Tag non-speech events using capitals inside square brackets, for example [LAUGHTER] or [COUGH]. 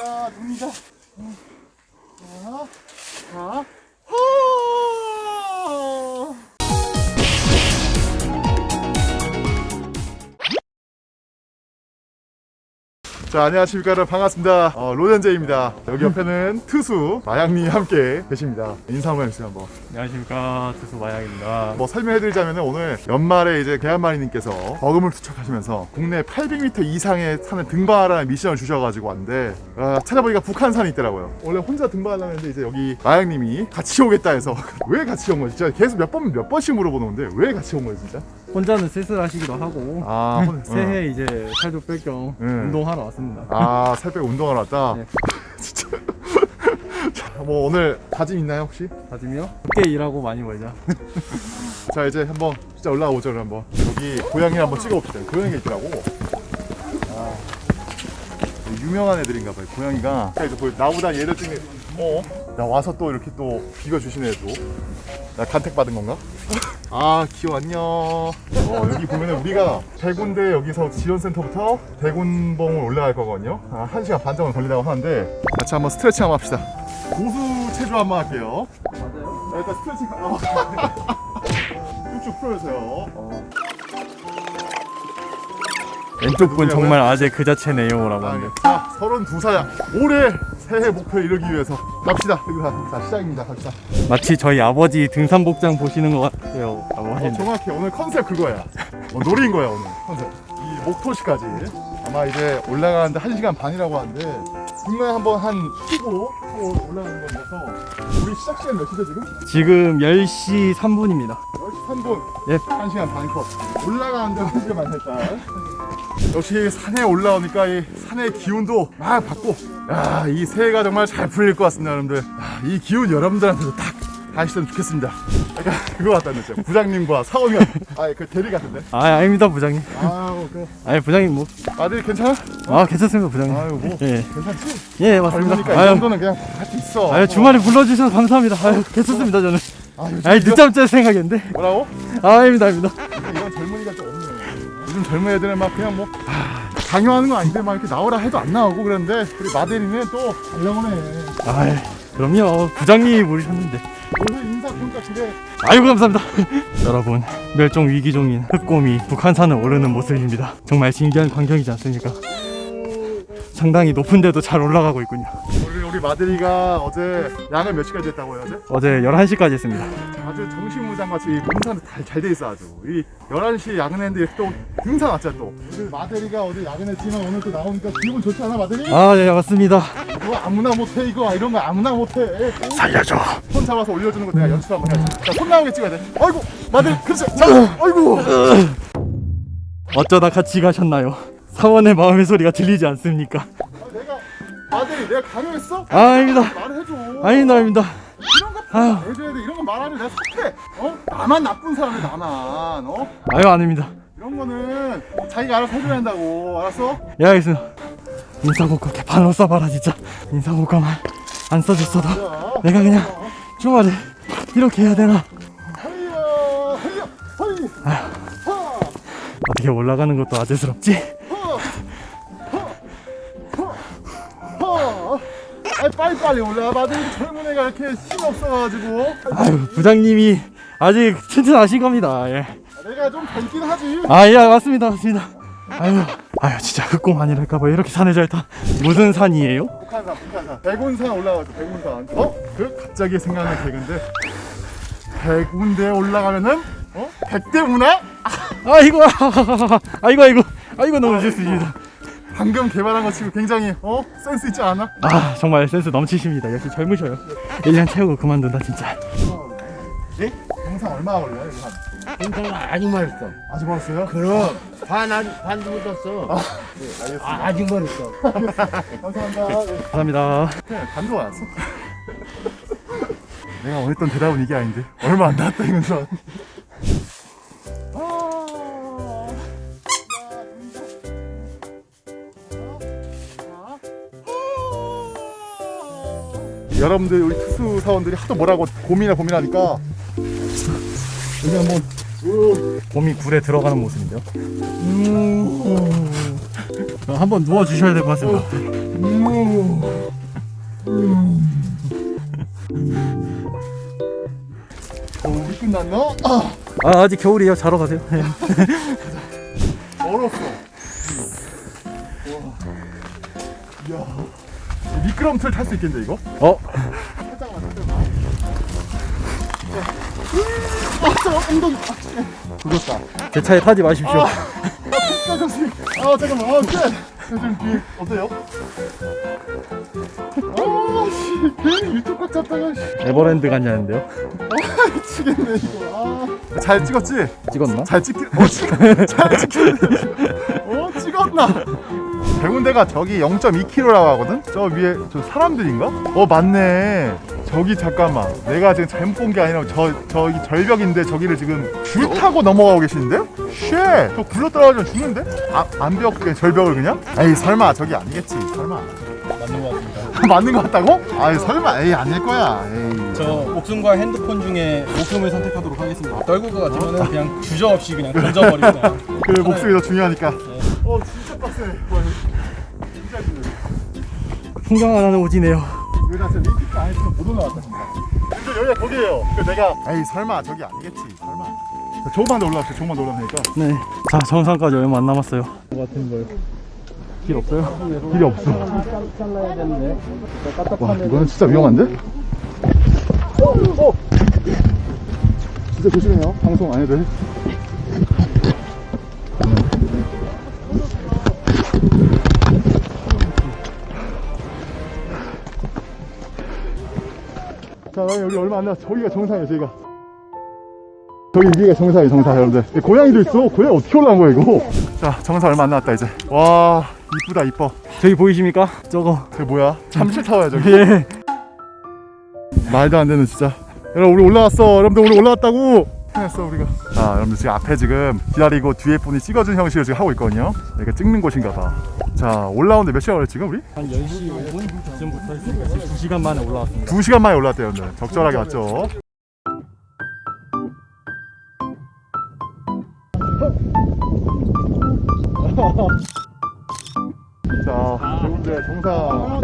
야, 눈이다. 자, 자. 자 안녕하십니까 여러분 반갑습니다. 어, 로전제입니다. 여기 옆에는 투수 마양님 함께 계십니다. 인사 한번 해주세요 한번. 안녕하십니까. 투수 마양입니다. 뭐 설명해드리자면 오늘 연말에 이제 계란마리님께서 버금을 투척하시면서 국내 800m 이상의 산을 등반하라는 미션을 주셔가지고 왔는데 아, 찾아보니까 북한산이 있더라고요. 원래 혼자 등반하려고 했는데 이제 여기 마양님이 같이 오겠다 해서 [LAUGHS] 왜 같이 온 거지? 진짜 계속 몇 번 몇 번씩 물어보는데 왜 같이 온 거예요 진짜? 혼자는 쓸쓸하시기도 하고 아 혼- 새해 이제 살도 뺄겸 응. 운동하러 왔습니다 아, 살 빼고 운동하러 왔다? 네. [LAUGHS] 진짜. [LAUGHS] 자, 뭐 오늘 다짐 있나요, 혹시? 다짐이요? 늦게 일하고 많이 벌자 [LAUGHS] 자, 이제 한번 진짜 올라가 보죠, 한번. 여기 고양이 한번 찍어 봅시다. 고양이가 있더라고. 아, 유명한 애들인가 봐요, 고양이가. 자, 이제 보여. 나보다 얘를 찍는, 어? 나 와서 또 이렇게 또 비벼주시네, 또. 나 간택 받은 건가? 아, 귀여워, 안녕. 어, 여기 보면은 우리가 대군대 여기서 지원센터부터 대군봉을 올라갈 거거든요. 아, 1시간 반 정도 걸린다고 하는데 같이 한번 스트레칭 한번 합시다. 고수 체조 한번 할게요. 맞아요? 자, 일단 스트레칭. 어. [LAUGHS] 쭉쭉 풀어주세요. 어. 왼쪽 분 정말 아재 그 자체네요 라고 아, 하는데 자, 32살. 올해 새해 목표 이루기 위해서 갑시다. 여기 자, 시작입니다. 갑시다. 마치 저희 아버지 등산 복장 보시는 것 같아요 라고 어, 정확히 오늘 컨셉 그거야. 어, 노린 거야 오늘 컨셉. 이 목토시까지 아마 이제 올라가는데 1 시간 반이라고 하는데 중간에 한번 한 쉬고 또 올라가는 거라서 우리 시작 시간 몇 시죠 지금? 지금 10시 3분입니다 10시 3분. 예. 1시간 반 컷. 올라가는데 1시간 반 했다. 역시 산에 올라오니까 이 산의 기운도 막 받고 야, 이 새해가 정말 잘 풀릴 것 같습니다, 여러분들. 야, 이 기운 여러분들한테도 딱 가시면 좋겠습니다. 약간 그거 같다는 진짜 부장님과 사원님 [LAUGHS] 아, 그 대리 같은데. 아 아닙니다 부장님. 아우, 그 아니 부장님 뭐. 아들 괜찮아? 아 괜찮습니다 부장님. 아유, 뭐. 예, 괜찮지? 예 맞습니다. 젊으니까 이 아유, 정도는 그냥 할수 있어. 아유 주말에 불러주셔서 감사합니다. 아유 괜찮습니다 저는. 아, 요즘 아니 늦잠 짤 생각인데. 뭐라고? 아 아닙니다 아닙니다 요즘 젊은 애들은 막 그냥 뭐 아, 강요하는 건 아닌데 막 이렇게 나오라 해도 안 나오고 그러는데 우리 마대리는 또 달려오네. 아이 그럼요. 부장님이 모르셨는데. 오늘 인사 보니까 되게 아이고 감사합니다. [LAUGHS] 여러분 멸종 위기종인 흑곰이 북한산을 오르는 모습입니다. 정말 신기한 광경이지 않습니까? 상당히 높은 데도 잘 올라가고 있군요 우리 마대리가 어제 양을 몇 시까지 했다고요 어제? 어제 11시까지 했습니다. 아주 정신무장같이 이 공사도 잘돼 있어 아주. 이 11시 야근했는데 또 등산 왔잖아 또. 우리 마대리가 어제 야근했지만 오늘 또 나오니까 기분 좋지 않아 마대리? 아예 맞습니다. 이거 아무나 못해 이거. 이런 거 아무나 못해. 살려줘. 손 잡아서 올려주는 거 내가 연출 한번 해야지. 자손 나오게 찍어야 돼. 아이고 마대리 그렇지. 자 아이고. 어쩌다 같이 가셨나요? 사원의 마음의 소리가 들리지 않습니까 아, 내가 강요했어? 아 아닙니다. 말해줘. 아닙니다 아닙니다. 이런 거 아유. 해줘야 돼. 이런 거 말하면 내가 착해. 어? 나만 나쁜 사람이 나만 어? 아유 아닙니다. 이런 거는 자기가 알아서 해줘야 한다고. 알았어? 예 알겠습니다. 인사고과 개판으로 써봐라 진짜. 인사고과만 안 써줬어도. 자, 내가 그냥 주말에 이렇게 해야 되나? 어떻게 올라가는 것도 아재스럽지? 빨리 빨리 올라와 봐 젊은 애가 이렇게 힘이 없어가지고. 아유 부장님이 아직 튼튼하신 겁니다. 예. 내가 좀 젊긴 하지. 아예 맞습니다 맞습니다. 아유 아유 진짜 흑공 아니랄까봐. 이렇게 산에 잘타. 무슨 산이에요? 북한산 북한산. 백운산 올라가죠 백운산. 어? 그 갑자기 생각난 개그인데. 백운대에 올라가면은 어? 백대 문화? 아이고 [LAUGHS] 아이고 아이고. 아이고 너무 좋습니다 방금 개발한 거 치고 굉장히 어? 센스 있지 않아? 아 정말 센스 넘치십니다 역시 젊으셔요 1년 채우고 그만둔다 진짜 예? 영상 얼마 걸려요? 한? 인상 아직 멀었어. 아직 멀었어요? 그럼 반 아직 반도 묻었어. 네 알겠습니다 아, 아직 멀었어. [LAUGHS] 감사합니다 네. 감사합니다 그냥 반도 왔어 [LAUGHS] 내가 원했던 대답은 이게 아닌데 얼마 안 나왔다 이면서 여러분들 우리 특수 사원들이 하도 뭐라고 고민을 고민하니까 여기 한번 곰이 굴에 들어가는 모습인데요 음... 한번 누워 주셔야 될 것 같습니다 음. 어, 우리 끝났나? 아, 아 아직 겨울이에요 자러 가세요 [LAUGHS] 네. 얼었어. 미끄럼틀 탈 수 있겠는데 이거? 어? 살짝만 살짝만. 아, 엉덩이. 아, 죽었다. 제 차에 타지 마십시오 아, 끝까지. 아, 잠깐만. 아, 끝. 요즘 뒤에 어때요? 아, 씨. 괜히 유튜브 꽉 잡다가 씨. 에버랜드 갔냐는데요 아, 미치겠네 이거. 아. 잘 찍었지? 찍었나? 잘 찍히. 어, 찍. 잘 찍혔네. 어, 찍었나? 백운대가 저기 0.2km라고 하거든? 저 위에 저 사람들인가? 어 맞네. 저기 잠깐만. 내가 지금 잘못 본 게 아니라 저 저기 절벽인데 저기를 지금 줄 타고 넘어가고 계시는데요? 쉣저 굴러 떨어지면 죽는데? 아, 안 배웠 그냥 절벽을 그냥? 에이 설마. 저기 아니겠지. 설마. 맞는 것 같습니다. [LAUGHS] 맞는 거 같다고? 아이 설마. 에이 아닐 거야. 에이. 저 목숨과 핸드폰 중에 목숨을 선택하도록 하겠습니다. 떨굴 것 같으면 그냥 주저없이 그냥 [LAUGHS] 그냥. 그 목숨이 더 중요하니까 어 진짜 빡세. 와, 진짜 힘들어 풍경 하나는 오지네요. 나 진짜 링크가 안 했으면 못 올라왔다. 진짜 근데 여기가 거기에요. 그 내가 에이 설마 저기 아니겠지. 설마. 조금만 더 올라왔어 조금만 더 올라가니까. 네자 정상까지 얼마 안 남았어요. 같은 거요 길 없어요? 길이 없어. 와 이거는 진짜 위험한데? 어! 진짜 조심해요. 방송 안 해도 돼 자, 나 여기 얼마 안 남았어. 저기가 정상이에요, 저기가. 저기 위가 정상이에요, 정상, 여러분들. 예, 고양이도 있어. 고양이 어떻게 올라온 거야, 이거? 자, 정상 얼마 안 남았다, 이제. 와, 이쁘다, 이뻐. 저기 보이십니까? 저거 저게 뭐야? 참치 타워야, 저기. 예 [LAUGHS] 말도 안 되는, 진짜. 여러분, 우리 올라왔어. 여러분들, 우리 올라왔다고. 해냈어, 우리가. 자, 여러분들, 지금 앞에 지금 기다리고 뒤에 분이 찍어준 형식으로 지금 하고 있거든요. 여기가 찍는 곳인가 봐. 자, 올라오는데 몇 시간 걸렸지, 지금 우리? 한 10시 5분쯤부터 했으니까 지금 2시간 만에 올라왔습니다 2시간 만에 올라왔대요, 여러분들. 적절하게 왔죠. 자, 좋은데 정상.